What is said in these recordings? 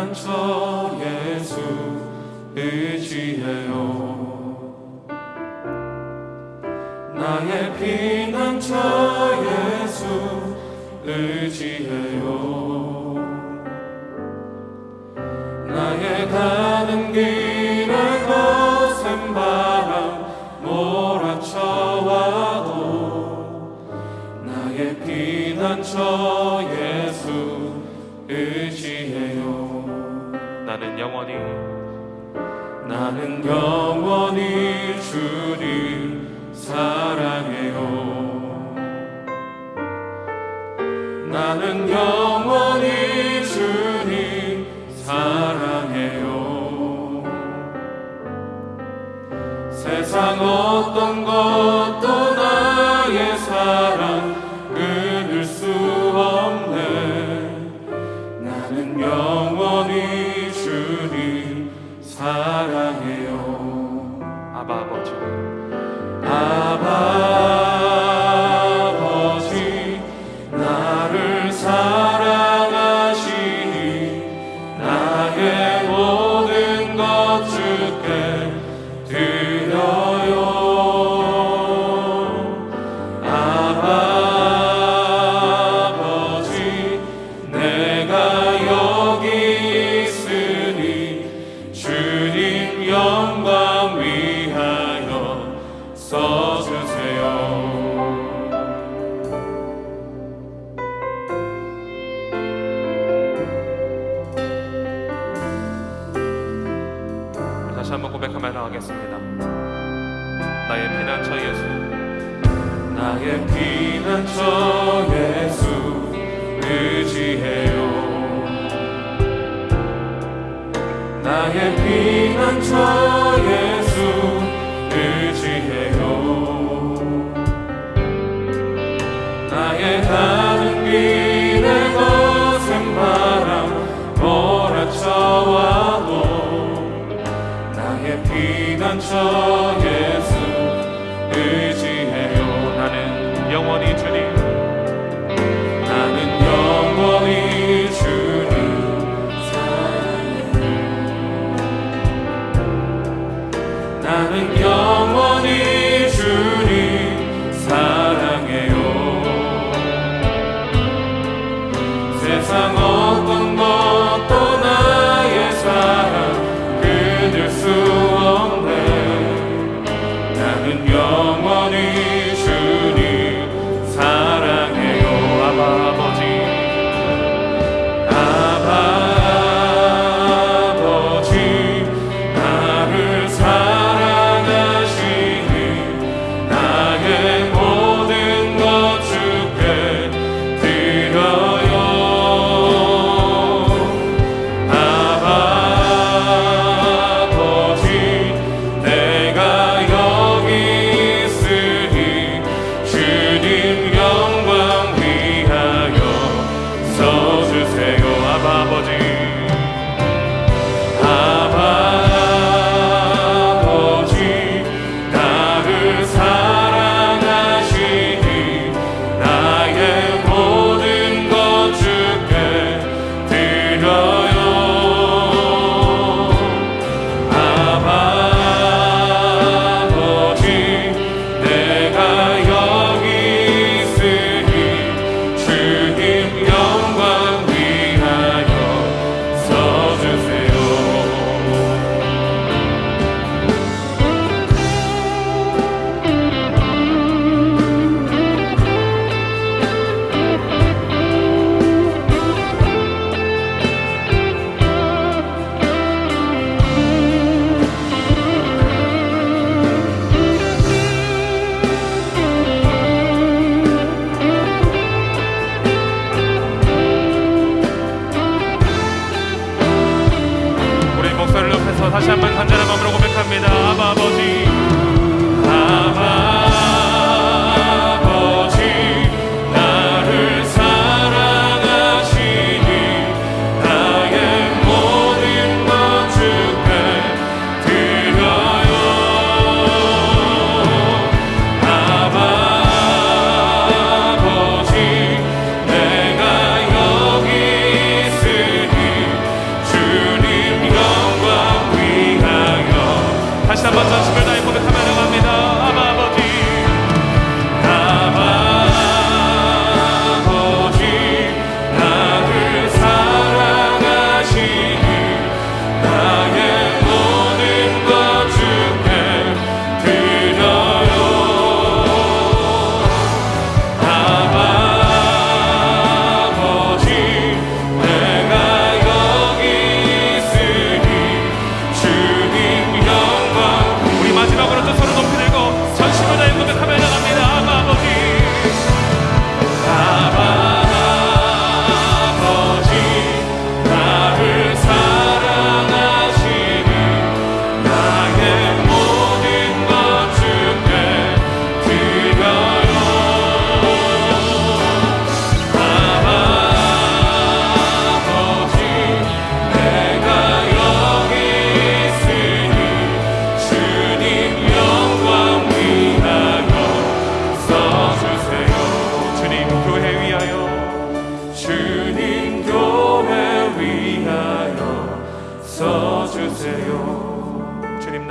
피난처 예수 의지해요. 나의 피난처 예수 의지해요. 나의 가는 길 나는 영원히 주를 사랑해요. 나는 영원히 주님 사랑해요. 세상 고백하며 나가겠습니다. 나의 피난처 예수. 나의 피난처 예수. 의지해요. 나의 피난처 예수. 의지해요. 나의 가 피난처 예수 의지해요 나는 영원히 주님. 나는 영원히 주님. 사랑해요 나는 영원히 주님. 사랑해요. 세상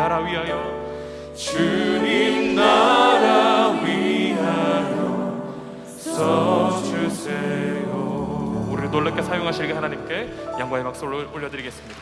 나라 위하여 주님 나라 위하여 써주세요. 우리를 놀랍게 사용하시게 하나님께 양과의 박수를 올려드리겠습니다.